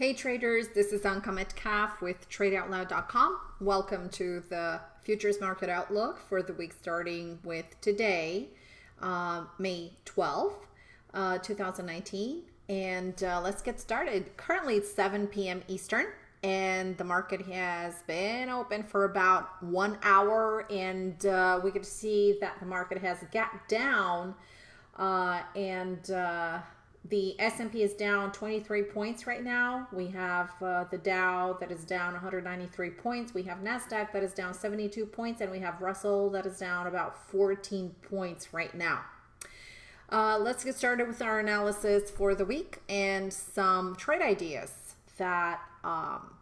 Hey traders, this is Anka Metcalf with TradeOutloud.com. Welcome to the Futures Market Outlook for the week starting with today, uh, May 12th, uh, 2019. And uh, let's get started. Currently it's 7 p.m. Eastern and the market has been open for about one hour and uh, we can see that the market has gapped down uh, and uh, the S&P is down 23 points right now. We have uh, the Dow that is down 193 points. We have NASDAQ that is down 72 points. And we have Russell that is down about 14 points right now. Uh, let's get started with our analysis for the week and some trade ideas that um,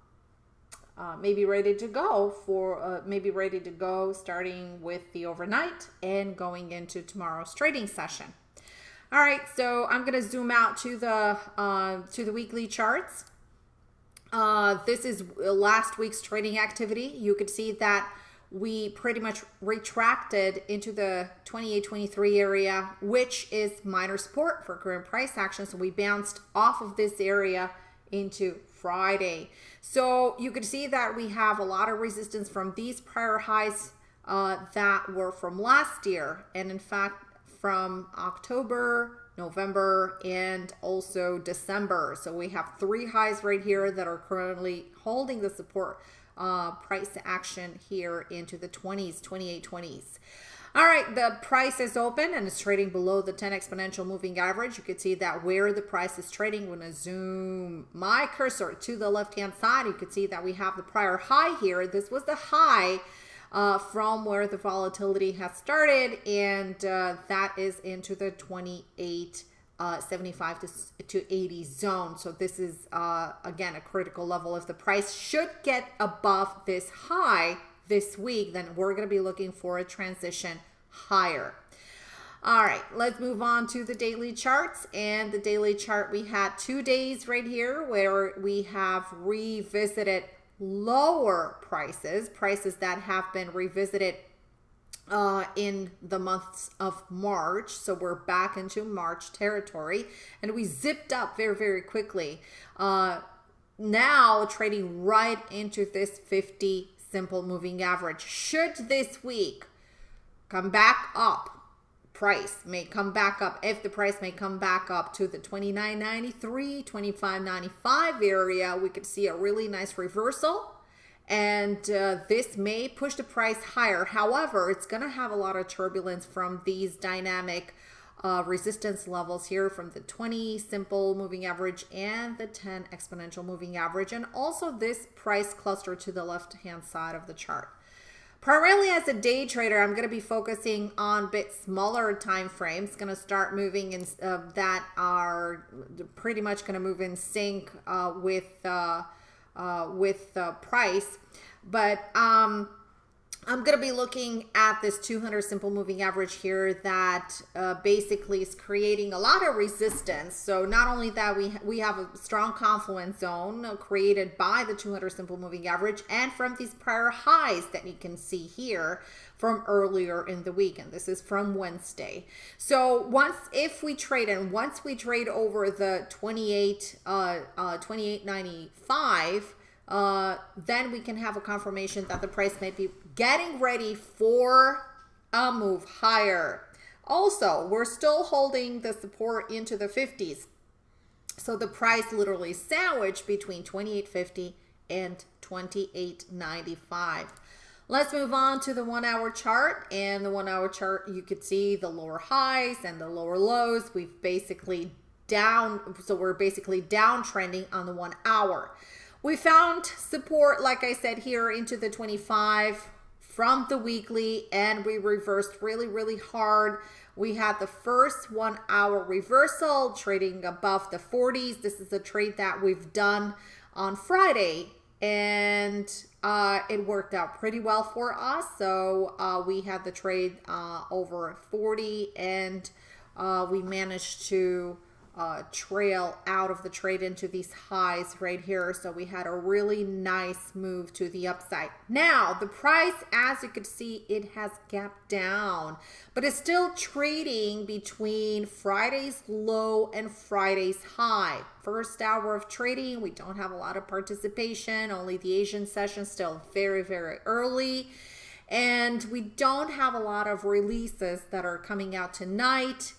uh, may be ready to go for uh, maybe ready to go starting with the overnight and going into tomorrow's trading session. All right, so I'm going to zoom out to the uh, to the weekly charts. Uh, this is last week's trading activity. You could see that we pretty much retracted into the 28-23 area, which is minor support for current price action. So we bounced off of this area into Friday. So you could see that we have a lot of resistance from these prior highs uh, that were from last year. And in fact, from October, November, and also December. So we have three highs right here that are currently holding the support uh, price action here into the 20s, 28 20s. All right, the price is open and it's trading below the 10 exponential moving average. You can see that where the price is trading. When I zoom my cursor to the left-hand side, you can see that we have the prior high here. This was the high uh, from where the volatility has started, and uh, that is into the 28 uh, 75 to, to 80 zone. So this is, uh, again, a critical level. If the price should get above this high this week, then we're going to be looking for a transition higher. All right, let's move on to the daily charts. And the daily chart, we had two days right here where we have revisited lower prices, prices that have been revisited uh, in the months of March. So we're back into March territory and we zipped up very, very quickly. Uh, now trading right into this 50 simple moving average. Should this week come back up price may come back up if the price may come back up to the 29.93 25.95 area we could see a really nice reversal. And uh, this may push the price higher. However it's going to have a lot of turbulence from these dynamic uh, resistance levels here from the 20 simple moving average and the 10 exponential moving average. And also this price cluster to the left hand side of the chart Primarily as a day trader, I'm going to be focusing on a bit smaller time frames. Going to start moving in uh, that are pretty much going to move in sync uh, with uh, uh with the price. But um, I'm going to be looking at this 200 simple moving average here that uh, basically is creating a lot of resistance. So not only that, we, we have a strong confluence zone created by the 200 simple moving average and from these prior highs that you can see here from earlier in the week. And this is from Wednesday. So once, if we trade and once we trade over the 28, uh, uh, 28.95, uh, then we can have a confirmation that the price may be getting ready for a move higher. Also, we're still holding the support into the 50s. So the price literally sandwiched between 28.50 and 28.95. Let's move on to the one hour chart and the one hour chart you could see the lower highs and the lower lows. We've basically down so we're basically downtrending on the one hour. We found support, like I said, here into the 25 from the weekly, and we reversed really, really hard. We had the first one hour reversal trading above the 40s. This is a trade that we've done on Friday and uh, it worked out pretty well for us. So uh, we had the trade uh, over 40 and uh, we managed to uh, trail out of the trade into these highs right here. So we had a really nice move to the upside. Now, the price, as you can see, it has gapped down, but it's still trading between Friday's low and Friday's high. First hour of trading, we don't have a lot of participation, only the Asian session still very, very early. And we don't have a lot of releases that are coming out tonight.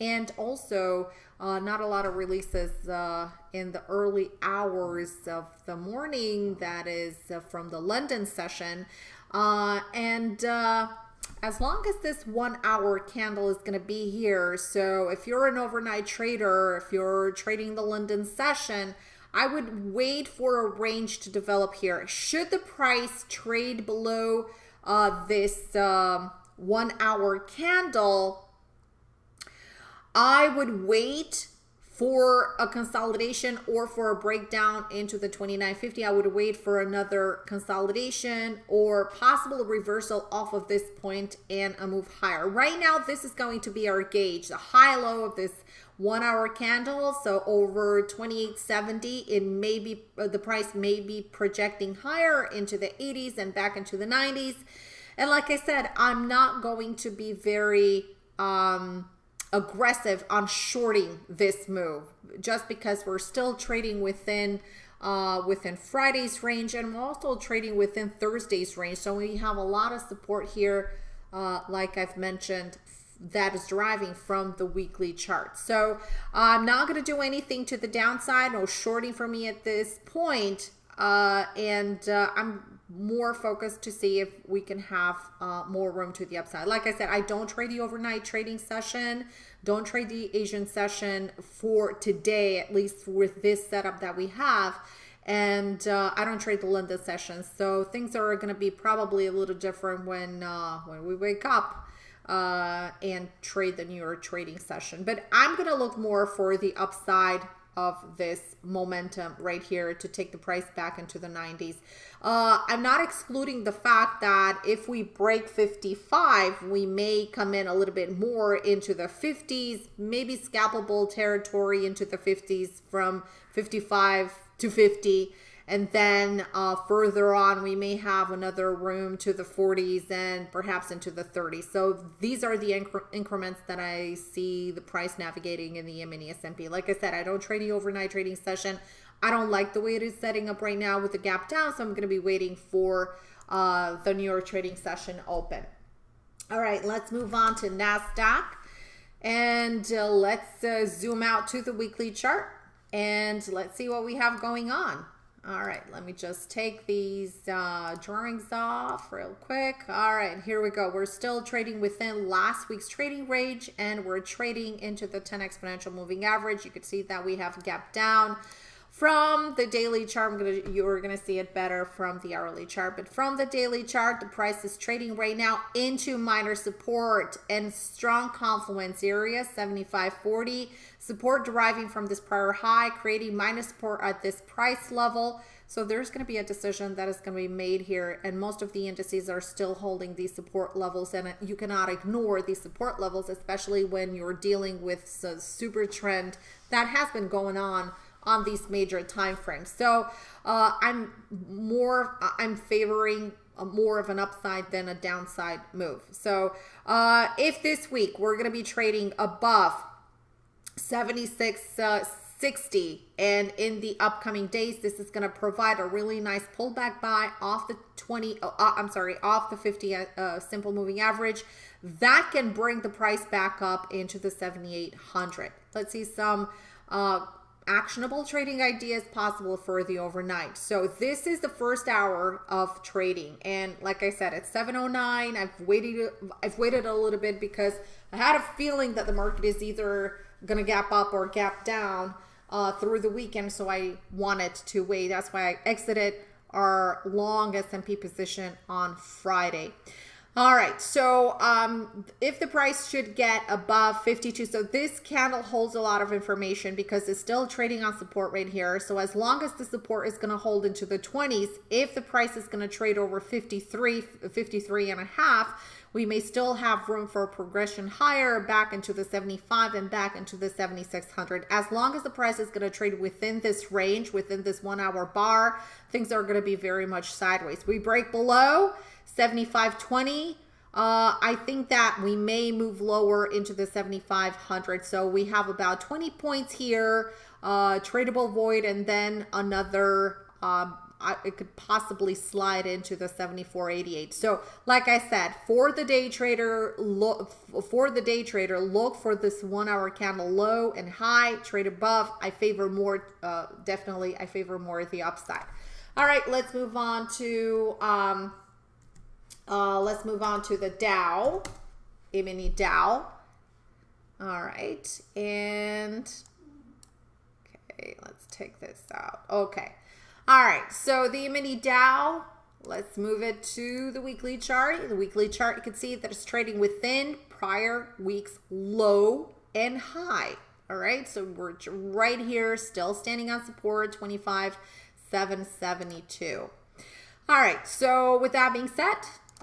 And also, uh, not a lot of releases uh, in the early hours of the morning, that is uh, from the London session. Uh, and uh, as long as this one hour candle is going to be here, so if you're an overnight trader, if you're trading the London session, I would wait for a range to develop here. Should the price trade below uh, this um, one hour candle, I would wait for a consolidation or for a breakdown into the 2950 i would wait for another consolidation or possible reversal off of this point and a move higher. Right now this is going to be our gauge the high low of this one hour candle. So over 2870 it may be the price may be projecting higher into the 80s and back into the 90s and like i said i'm not going to be very um aggressive on shorting this move just because we're still trading within uh, within Friday's range and we're also trading within Thursday's range. So we have a lot of support here, uh, like I've mentioned, that is deriving from the weekly chart. So I'm not going to do anything to the downside, no shorting for me at this point. Uh, and uh, I'm more focused to see if we can have uh, more room to the upside. Like I said, I don't trade the overnight trading session. Don't trade the Asian session for today, at least with this setup that we have. And uh, I don't trade the London session. So things are going to be probably a little different when, uh, when we wake up uh, and trade the New York trading session. But I'm going to look more for the upside of this momentum right here to take the price back into the 90s. Uh, I'm not excluding the fact that if we break 55, we may come in a little bit more into the 50s, maybe scalpable territory into the 50s from 55 to 50 and then uh, further on, we may have another room to the 40s and perhaps into the 30s. So these are the incre increments that I see the price navigating in the mini S&P. Like I said, I don't trade the overnight trading session. I don't like the way it is setting up right now with the gap down. So I'm going to be waiting for uh, the New York trading session open. All right, let's move on to NASDAQ. And uh, let's uh, zoom out to the weekly chart and let's see what we have going on. All right, let me just take these uh, drawings off real quick. All right, here we go. We're still trading within last week's trading range and we're trading into the 10 exponential moving average. You can see that we have gap down from the daily chart. I'm gonna you're gonna see it better from the hourly chart, but from the daily chart, the price is trading right now into minor support and strong confluence area 75.40 support deriving from this prior high, creating minor support at this price level. So there's going to be a decision that is going to be made here, and most of the indices are still holding these support levels, and you cannot ignore these support levels, especially when you're dealing with a super trend that has been going on on these major time frames. So uh, I'm more, I'm favoring more of an upside than a downside move. So uh, if this week we're going to be trading above 76, uh, 60 and in the upcoming days this is going to provide a really nice pullback buy off the 20 uh, i'm sorry off the 50 uh, simple moving average that can bring the price back up into the 7800 let's see some uh, actionable trading ideas possible for the overnight. So this is the first hour of trading. And like I said, it's 709. I've waited I've waited a little bit because I had a feeling that the market is either going to gap up or gap down uh, through the weekend. So I wanted to wait. That's why I exited our long S&P position on Friday. All right, so um, if the price should get above 52, so this candle holds a lot of information because it's still trading on support right here. So as long as the support is going to hold into the 20s, if the price is going to trade over 53, 53 and a half, We may still have room for progression higher back into the 75 and back into the 7600. As long as the price is going to trade within this range, within this one hour bar, things are going to be very much sideways. We break below 7520. Uh, I think that we may move lower into the 7,500. So we have about 20 points here, uh, tradable void, and then another uh, it could possibly slide into the 74.88. So like I said, for the day trader, look for the day trader, look for this one hour candle low and high, trade above. I favor more, uh, definitely I favor more the upside. All right, let's move on to, um, uh, let's move on to the Dow, E-mini Dow. All right, and okay, let's take this out. Okay. All right, so the mini Dow, let's move it to the weekly chart. The weekly chart, you can see that it's trading within prior week's low and high. All right, so we're right here, still standing on support, 25,772. All right, so with that being said,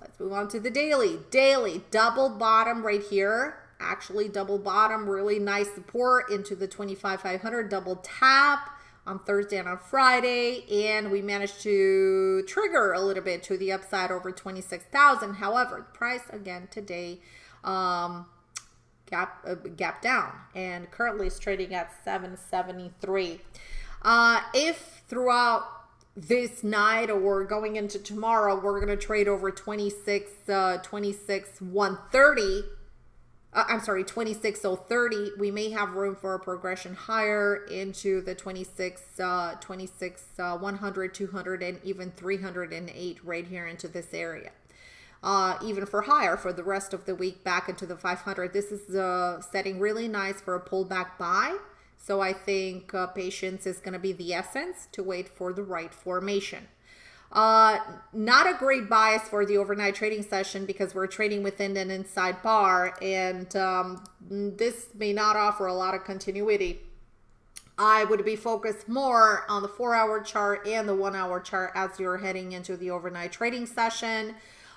let's move on to the daily. Daily, double bottom right here. Actually, double bottom, really nice support into the 25,500, double tap on Thursday and on Friday, and we managed to trigger a little bit to the upside over 26,000. However, price again today um, gap uh, gap down and currently is trading at 773. Uh, if throughout this night or going into tomorrow, we're going to trade over 26, uh, 26, 130 uh, I'm sorry, 26030, we may have room for a progression higher into the 26, uh, 26, uh, 100, 200, and even 308 right here into this area. Uh, even for higher for the rest of the week back into the 500. This is uh, setting really nice for a pullback buy. So I think uh, patience is going to be the essence to wait for the right formation. Uh, not a great bias for the overnight trading session because we're trading within an inside bar and um, this may not offer a lot of continuity. I would be focused more on the four hour chart and the one hour chart as you're heading into the overnight trading session.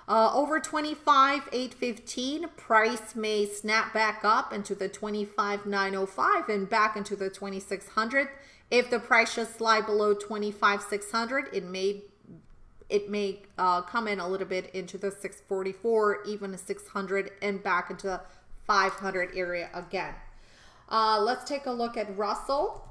Uh, over 25, 815, price may snap back up into the 25,905 and back into the 2600. If the price should slide below 25, 600, it may it may uh, come in a little bit into the 644, even a 600 and back into the 500 area again. Uh, let's take a look at Russell.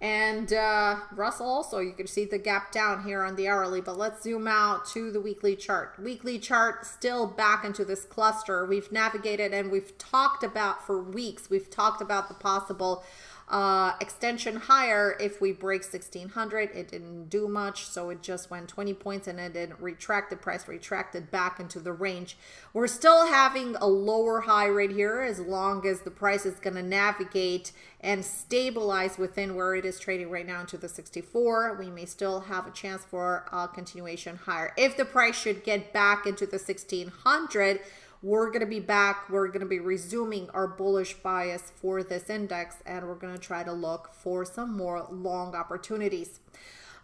And uh, Russell also, you can see the gap down here on the hourly, but let's zoom out to the weekly chart. Weekly chart still back into this cluster. We've navigated and we've talked about for weeks, we've talked about the possible uh, extension higher if we break 1600 it didn't do much so it just went 20 points and it didn't retract the price retracted back into the range. We're still having a lower high right here as long as the price is going to navigate and stabilize within where it is trading right now into the 64 we may still have a chance for a continuation higher. If the price should get back into the 1600 we're going to be back. We're going to be resuming our bullish bias for this index and we're going to try to look for some more long opportunities.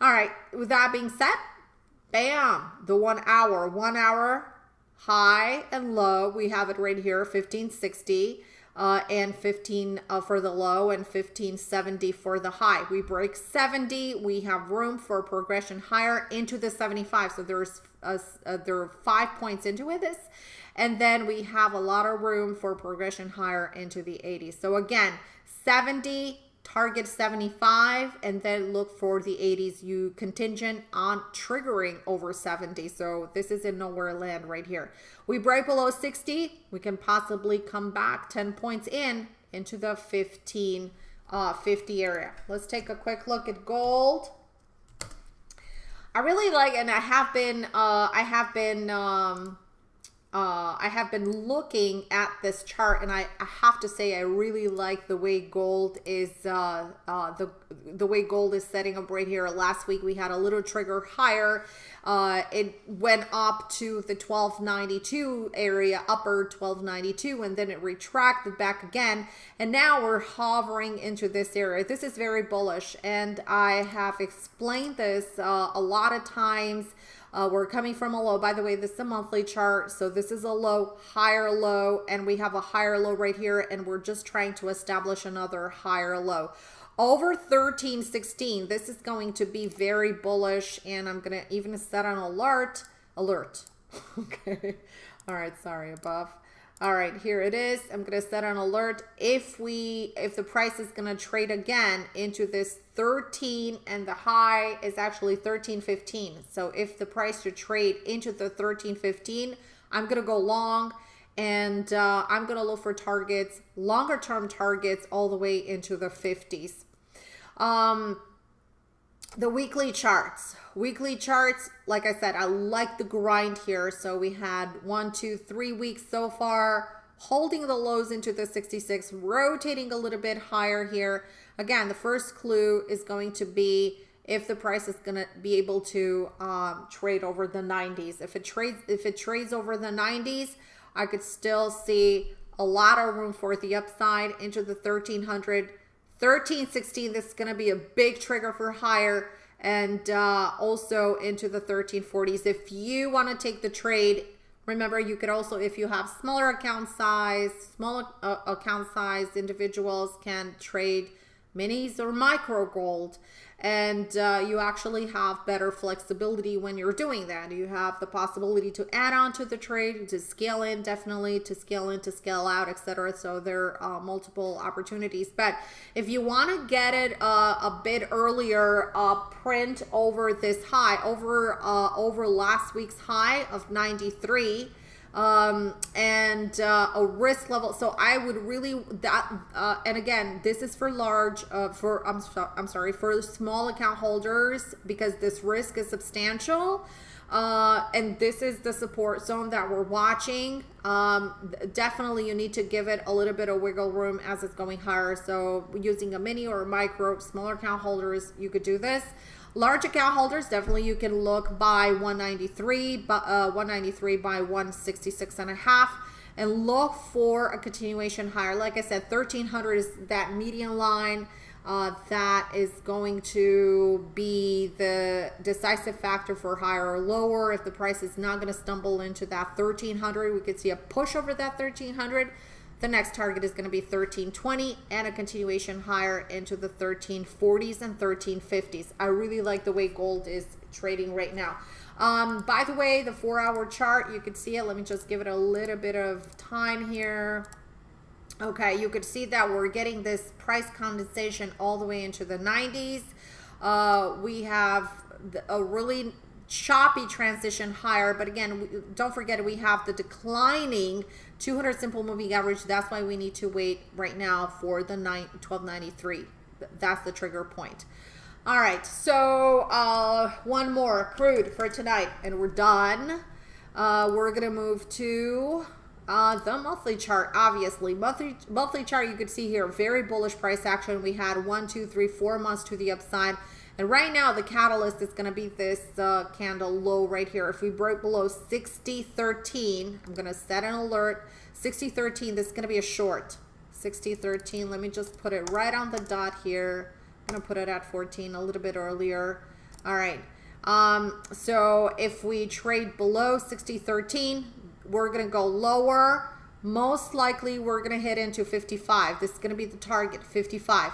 All right, with that being said, bam, the one hour, one hour high and low. We have it right here, 1560 uh, and 15 uh, for the low and 1570 for the high. We break 70. We have room for progression higher into the 75. So there's a, uh, there are five points into. This and then we have a lot of room for progression higher into the 80s. So again, 70, target 75, and then look for the 80s. You contingent on triggering over 70. So this is in nowhere land right here. We break below 60, we can possibly come back 10 points in into the 15, uh, 50 area. Let's take a quick look at gold. I really like, and I have been, uh, I have been, um, uh, I have been looking at this chart and I, I, have to say I really like the way gold is uh, uh, the the way gold is setting up right here. Last week we had a little trigger higher uh, it went up to the 1292 area upper 1292 and then it retracted back again and now we're hovering into this area. This is very bullish and I have explained this uh, a lot of times Uh, we're coming from a low. By the way, this is a monthly chart. So this is a low, higher low, and we have a higher low right here. And we're just trying to establish another higher low. Over 1316, this is going to be very bullish. And I'm going to even set an alert. Alert. okay. All right. Sorry, above. All right, here it is. I'm to set an alert if we if the price is to trade again into this 13 and the high is actually 13.15. So if the price should trade into the 13.15, I'm to go long and uh, I'm to look for targets, longer term targets all the way into the 50s. Um, the weekly charts. Weekly charts, like I said, I like the grind here. So we had one, two, three weeks so far, holding the lows into the 66, rotating a little bit higher here. Again, the first clue is going to be if the price is going to be able to um, trade over the 90s. If it trades, if it trades over the 90s, I could still see a lot of room for the upside into the 1300, 1316. This is going to be a big trigger for higher and uh, also into the 1340s. If you want to take the trade, remember you could also, if you have smaller account size, smaller uh, account size individuals can trade minis or micro gold and uh, you actually have better flexibility when you're doing that. You have the possibility to add on to the trade, to scale in, definitely to scale in, to scale out, etc. So there are uh, multiple opportunities. But if you want to get it uh, a bit earlier, uh, print over this high, over uh, over last week's high of 93 um, and uh, a risk level. So I would really that, uh, and again, this is for large, uh, for I'm so, I'm sorry for small account holders because this risk is substantial. Uh, and this is the support zone that we're watching. Um, definitely, you need to give it a little bit of wiggle room as it's going higher. So, using a mini or a micro, smaller account holders, you could do this. Large account holders, definitely you can look by 193, but uh, 193 by 166 and a half and look for a continuation higher. Like I said, 1300 is that median line uh, that is going to be the decisive factor for higher or lower. If the price is not going to stumble into that 1300, we could see a push over that 1300 the next target is going to be 1320 and a continuation higher into the 1340s and 1350s. I really like the way gold is trading right now. Um, by the way, the four hour chart, you could see it. Let me just give it a little bit of time here. Okay, you could see that we're getting this price condensation all the way into the 90s. Uh, we have a really choppy transition higher. But again, don't forget we have the declining 200 simple moving average. That's why we need to wait right now for the 1293. That's the trigger point. All right, so uh, one more crude for tonight, and we're done. Uh, we're gonna move to uh, the monthly chart. Obviously, monthly monthly chart you could see here very bullish price action. We had one, two, three, four months to the upside. And right now, the catalyst is going to be this uh, candle low right here. If we break below 60.13, I'm going to set an alert. 60.13, this is going to be a short. 60.13, let me just put it right on the dot here. I'm going to put it at 14 a little bit earlier. All right. Um, so if we trade below 60.13, we're going to go lower. Most likely, we're going to hit into 55. This is going to be the target, 55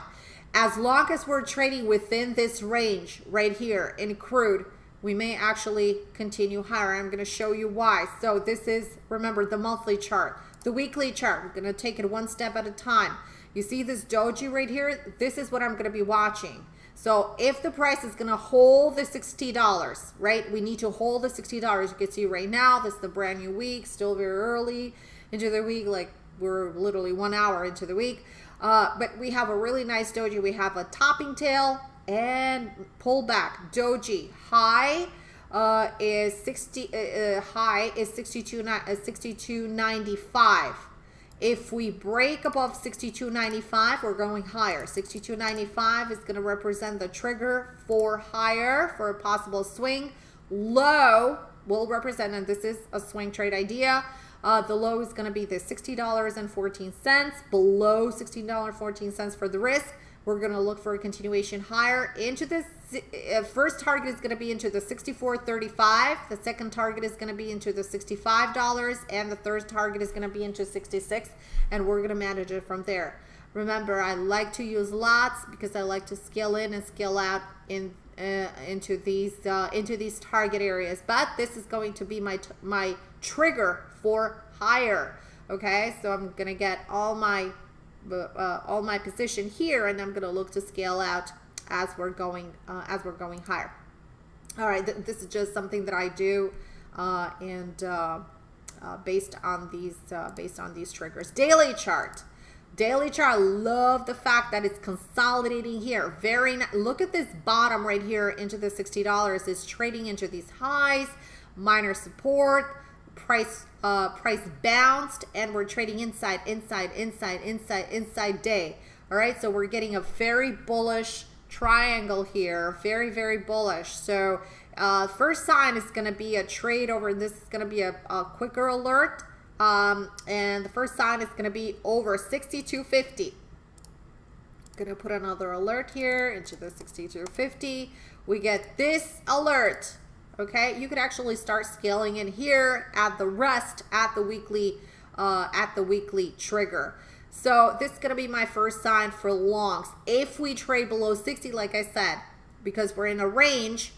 as long as we're trading within this range right here in crude, we may actually continue higher. I'm going to show you why. So this is, remember, the monthly chart. The weekly chart, we're going to take it one step at a time. You see this doji right here? This is what I'm going to be watching. So if the price is going to hold the $60, right? We need to hold the $60. You can see right now, this is the brand new week, still very early into the week, like we're literally one hour into the week. Uh, but we have a really nice doji. We have a topping tail and pullback doji. High uh, is 60. Uh, uh high is 62. Uh, 62.95. If we break above 62.95, we're going higher. 62.95 is going to represent the trigger for higher for a possible swing. Low will represent, and this is a swing trade idea. Uh, the low is going to be the $60.14. Below $16.14 for the risk. We're going to look for a continuation higher into this uh, first target is going to be into the $64.35. The second target is going to be into the $65 and the third target is going to be into 66 and we're going to manage it from there. Remember, I like to use lots because I like to scale in and scale out in uh, into these uh, into these target areas. But this is going to be my my trigger for higher. Okay, so I'm gonna get all my uh, all my position here, and I'm gonna look to scale out as we're going uh, as we're going higher. All right, th this is just something that I do, uh, and uh, uh, based on these uh, based on these triggers. Daily chart. Daily chart, I love the fact that it's consolidating here. Very Look at this bottom right here into the $60. It's trading into these highs, minor support, price uh, price bounced, and we're trading inside, inside, inside, inside, inside day. All right, so we're getting a very bullish triangle here, very, very bullish. So uh, first sign is going to be a trade over. This is going to be a, a quicker alert. Um, and the first sign is going to be over 6250. Going to put another alert here into the 6250. We get this alert. Okay, you could actually start scaling in here at the rest at the weekly uh, at the weekly trigger. So this is going to be my first sign for longs. If we trade below 60, like I said, because we're in a range,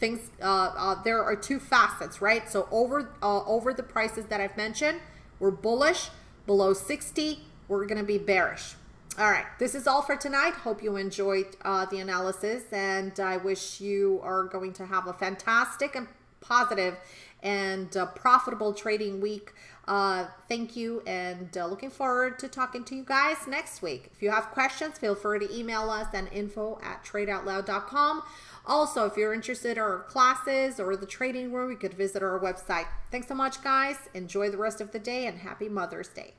things uh, uh, there are two facets right so over uh, over the prices that I've mentioned we're bullish below 60 we're gonna be bearish all right this is all for tonight hope you enjoyed uh, the analysis and I wish you are going to have a fantastic and positive and uh, profitable trading week uh, thank you and uh, looking forward to talking to you guys next week if you have questions feel free to email us at info at tradeoutloud.com also, if you're interested in our classes or the trading room, you could visit our website. Thanks so much, guys. Enjoy the rest of the day and happy Mother's Day.